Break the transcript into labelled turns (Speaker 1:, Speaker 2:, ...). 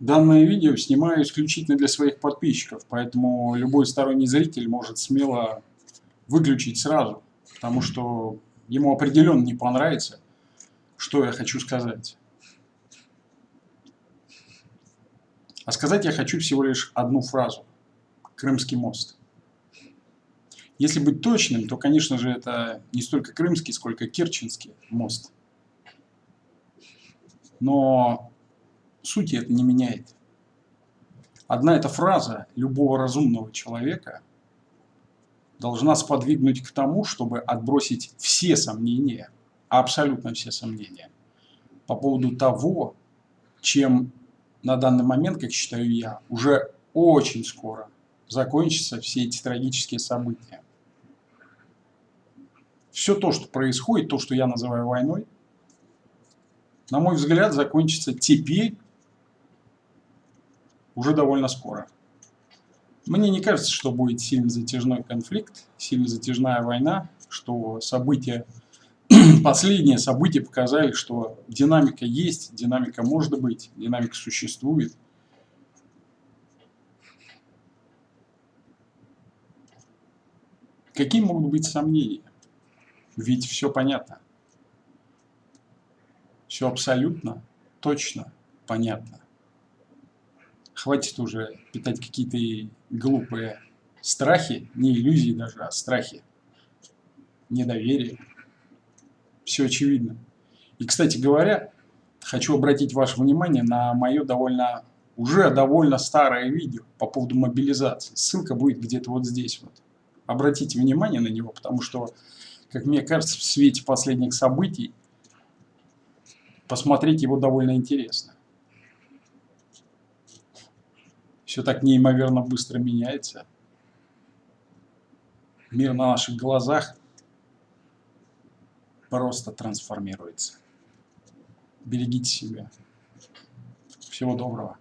Speaker 1: Данное видео снимаю исключительно для своих подписчиков, поэтому любой сторонний зритель может смело выключить сразу, потому что ему определенно не понравится, что я хочу сказать. А сказать я хочу всего лишь одну фразу. Крымский мост. Если быть точным, то, конечно же, это не столько крымский, сколько керченский мост. Но сути это не меняет. Одна эта фраза любого разумного человека должна сподвигнуть к тому, чтобы отбросить все сомнения, абсолютно все сомнения, по поводу того, чем на данный момент, как считаю я, уже очень скоро закончатся все эти трагические события. Все то, что происходит, то, что я называю войной, на мой взгляд, закончится теперь уже довольно скоро. Мне не кажется, что будет сильно затяжной конфликт, сильно затяжная война, что события, последние события показали, что динамика есть, динамика может быть, динамика существует. Какие могут быть сомнения? Ведь все понятно. Все абсолютно, точно понятно. Хватит уже питать какие-то глупые страхи, не иллюзии даже, а страхи, недоверие. Все очевидно. И, кстати говоря, хочу обратить ваше внимание на мое довольно, уже довольно старое видео по поводу мобилизации. Ссылка будет где-то вот здесь вот. Обратите внимание на него, потому что, как мне кажется, в свете последних событий посмотреть его довольно интересно. Все так неимоверно быстро меняется. Мир на наших глазах просто трансформируется. Берегите себя. Всего доброго.